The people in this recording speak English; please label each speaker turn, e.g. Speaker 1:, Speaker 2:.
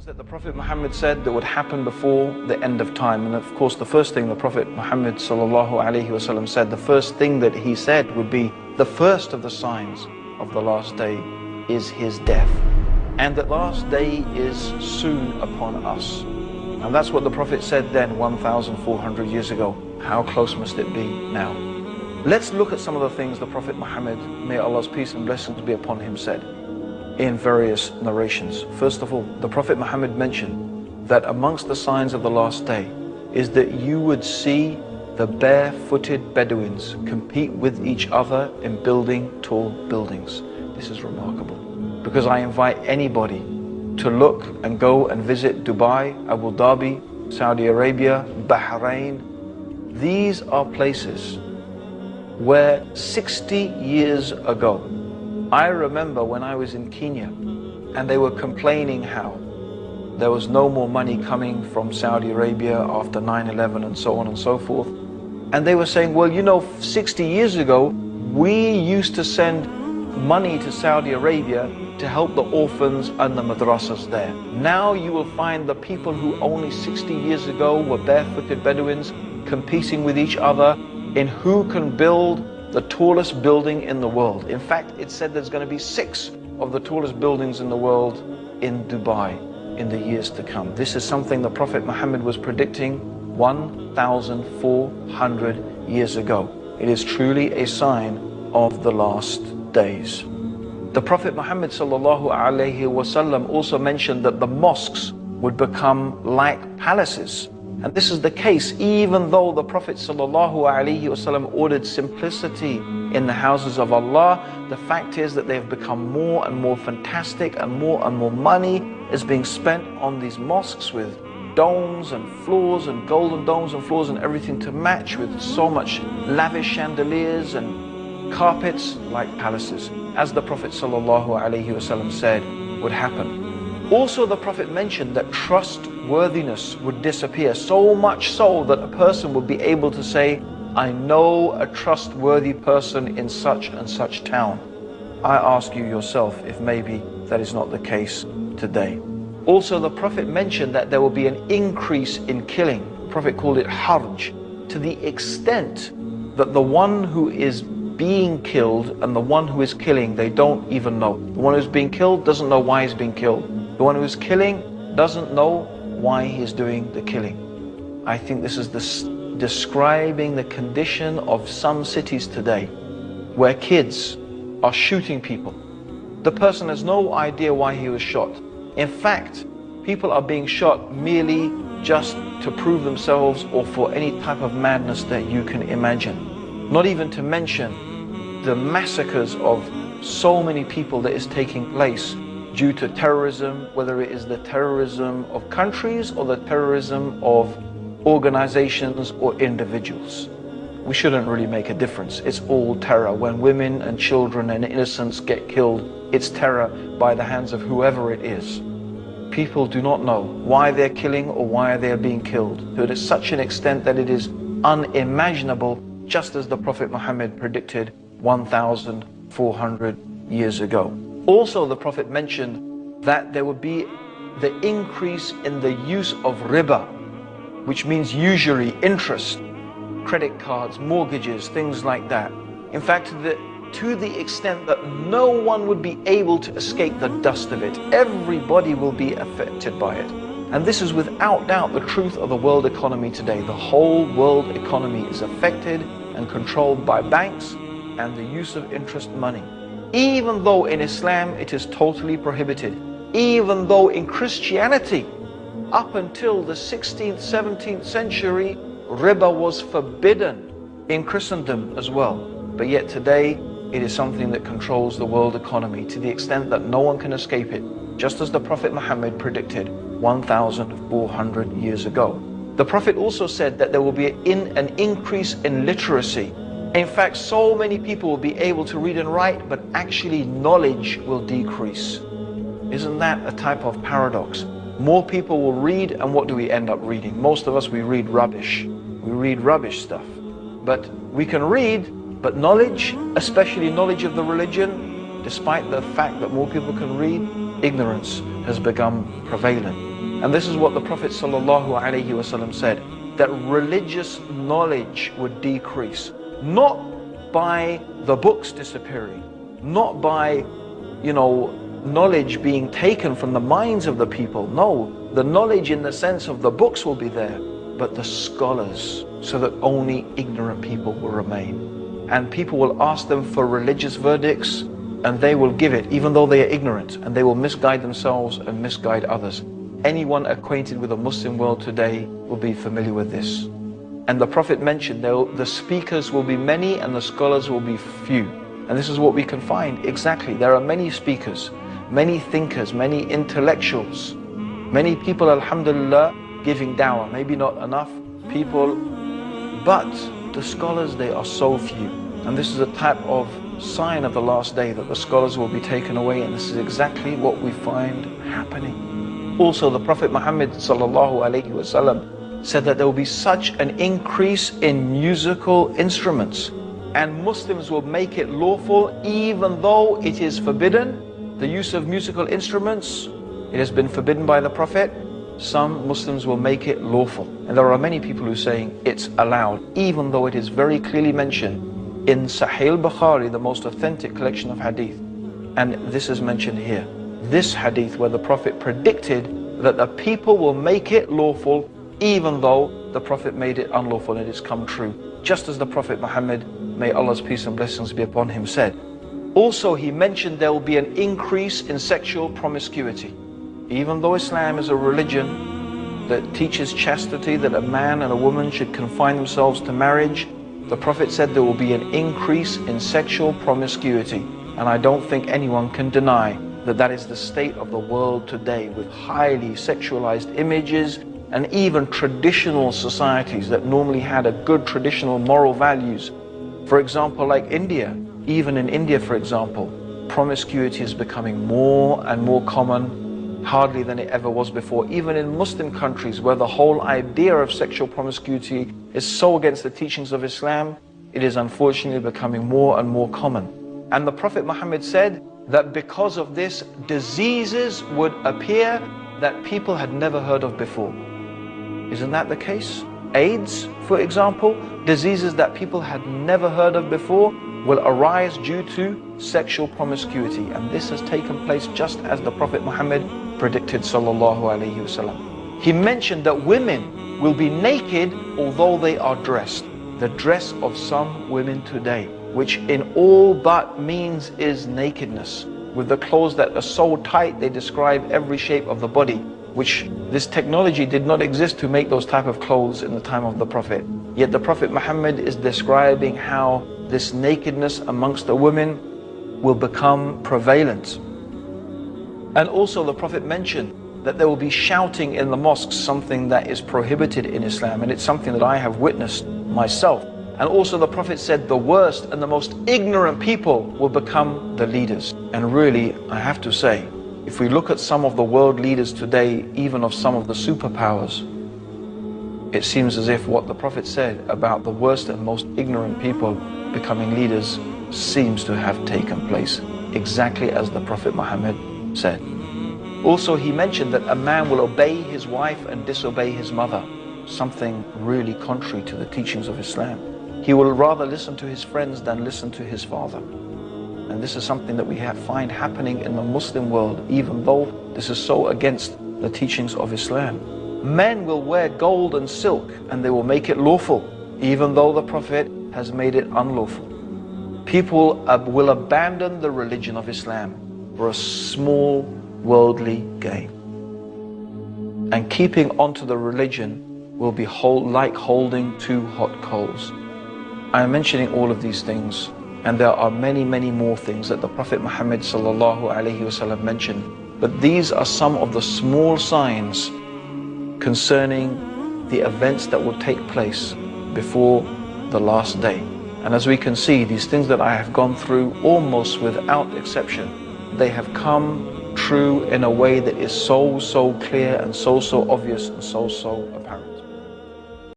Speaker 1: things that the Prophet Muhammad said that would happen before the end of time. And of course, the first thing the Prophet Muhammad said, the first thing that he said would be the first of the signs of the last day is his death. And that last day is soon upon us. And that's what the Prophet said then 1,400 years ago. How close must it be now? Let's look at some of the things the Prophet Muhammad, may Allah's peace and blessings be upon him, said in various narrations. First of all, the Prophet Muhammad mentioned that amongst the signs of the last day is that you would see the barefooted Bedouins compete with each other in building tall buildings. This is remarkable because I invite anybody to look and go and visit Dubai, Abu Dhabi, Saudi Arabia, Bahrain. These are places where 60 years ago I remember when I was in Kenya and they were complaining how there was no more money coming from Saudi Arabia after 9-11 and so on and so forth. And they were saying, well, you know, 60 years ago, we used to send money to Saudi Arabia to help the orphans and the madrasas there. Now you will find the people who only 60 years ago were barefooted Bedouins competing with each other in who can build the tallest building in the world. In fact, it said there's going to be six of the tallest buildings in the world in Dubai in the years to come. This is something the Prophet Muhammad was predicting 1,400 years ago. It is truly a sign of the last days. The Prophet Muhammad also mentioned that the mosques would become like palaces and this is the case even though the Prophet ﷺ ordered simplicity in the houses of Allah, the fact is that they have become more and more fantastic and more and more money is being spent on these mosques with domes and floors and golden domes and floors and everything to match with so much lavish chandeliers and carpets like palaces. As the Prophet ﷺ said would happen. Also the Prophet mentioned that trustworthiness would disappear so much so that a person would be able to say, I know a trustworthy person in such and such town. I ask you yourself if maybe that is not the case today. Also the Prophet mentioned that there will be an increase in killing. The Prophet called it harj, to the extent that the one who is being killed and the one who is killing, they don't even know. The one who's being killed doesn't know why he's being killed. The one who is killing doesn't know why he's doing the killing. I think this is describing the condition of some cities today where kids are shooting people. The person has no idea why he was shot. In fact, people are being shot merely just to prove themselves or for any type of madness that you can imagine. Not even to mention the massacres of so many people that is taking place due to terrorism, whether it is the terrorism of countries or the terrorism of organizations or individuals. We shouldn't really make a difference. It's all terror. When women and children and innocents get killed, it's terror by the hands of whoever it is. People do not know why they're killing or why they're being killed to such an extent that it is unimaginable, just as the Prophet Muhammad predicted 1,400 years ago. Also, the Prophet mentioned that there would be the increase in the use of riba, which means usury, interest, credit cards, mortgages, things like that. In fact, the, to the extent that no one would be able to escape the dust of it. Everybody will be affected by it. And this is without doubt the truth of the world economy today. The whole world economy is affected and controlled by banks and the use of interest money even though in Islam it is totally prohibited, even though in Christianity, up until the 16th, 17th century, riba was forbidden in Christendom as well. But yet today, it is something that controls the world economy to the extent that no one can escape it, just as the Prophet Muhammad predicted 1,400 years ago. The Prophet also said that there will be an increase in literacy in fact, so many people will be able to read and write, but actually knowledge will decrease. Isn't that a type of paradox? More people will read, and what do we end up reading? Most of us, we read rubbish. We read rubbish stuff. But we can read, but knowledge, especially knowledge of the religion, despite the fact that more people can read, ignorance has become prevalent. And this is what the Prophet ﷺ said, that religious knowledge would decrease, not by the books disappearing, not by, you know, knowledge being taken from the minds of the people. No, the knowledge in the sense of the books will be there, but the scholars, so that only ignorant people will remain. And people will ask them for religious verdicts, and they will give it, even though they are ignorant, and they will misguide themselves and misguide others. Anyone acquainted with the Muslim world today will be familiar with this. And the Prophet mentioned the speakers will be many and the scholars will be few. And this is what we can find exactly. There are many speakers, many thinkers, many intellectuals, many people, alhamdulillah, giving dawah. Maybe not enough people, but the scholars, they are so few. And this is a type of sign of the last day that the scholars will be taken away. And this is exactly what we find happening. Also, the Prophet Muhammad sallallahu alayhi wasallam said that there will be such an increase in musical instruments and Muslims will make it lawful even though it is forbidden. The use of musical instruments, it has been forbidden by the Prophet. Some Muslims will make it lawful. And there are many people who are saying it's allowed, even though it is very clearly mentioned in Sahih Bukhari, the most authentic collection of hadith. And this is mentioned here this hadith where the Prophet predicted that the people will make it lawful even though the Prophet made it unlawful and it's come true. Just as the Prophet Muhammad, may Allah's peace and blessings be upon him, said. Also, he mentioned there will be an increase in sexual promiscuity. Even though Islam is a religion that teaches chastity, that a man and a woman should confine themselves to marriage, the Prophet said there will be an increase in sexual promiscuity. And I don't think anyone can deny that that is the state of the world today with highly sexualized images and even traditional societies that normally had a good traditional moral values. For example, like India, even in India, for example, promiscuity is becoming more and more common, hardly than it ever was before. Even in Muslim countries where the whole idea of sexual promiscuity is so against the teachings of Islam, it is unfortunately becoming more and more common. And the Prophet Muhammad said, that because of this, diseases would appear that people had never heard of before. Isn't that the case? AIDS, for example, diseases that people had never heard of before will arise due to sexual promiscuity. And this has taken place just as the Prophet Muhammad predicted sallallahu alaihi wasallam. He mentioned that women will be naked although they are dressed. The dress of some women today which in all but means is nakedness. With the clothes that are so tight, they describe every shape of the body, which this technology did not exist to make those type of clothes in the time of the Prophet. Yet the Prophet Muhammad is describing how this nakedness amongst the women will become prevalent. And also the Prophet mentioned that there will be shouting in the mosques, something that is prohibited in Islam. And it's something that I have witnessed myself. And also the Prophet said the worst and the most ignorant people will become the leaders. And really, I have to say, if we look at some of the world leaders today, even of some of the superpowers, it seems as if what the Prophet said about the worst and most ignorant people becoming leaders seems to have taken place, exactly as the Prophet Muhammad said. Also, he mentioned that a man will obey his wife and disobey his mother, something really contrary to the teachings of Islam. He will rather listen to his friends than listen to his father. And this is something that we have find happening in the Muslim world, even though this is so against the teachings of Islam. Men will wear gold and silk and they will make it lawful, even though the Prophet has made it unlawful. People will abandon the religion of Islam for a small worldly gain. And keeping onto the religion will be hold, like holding two hot coals. I am mentioning all of these things and there are many, many more things that the Prophet Muhammad wasallam mentioned. But these are some of the small signs concerning the events that will take place before the last day. And as we can see, these things that I have gone through almost without exception, they have come true in a way that is so, so clear and so, so obvious and so, so apparent.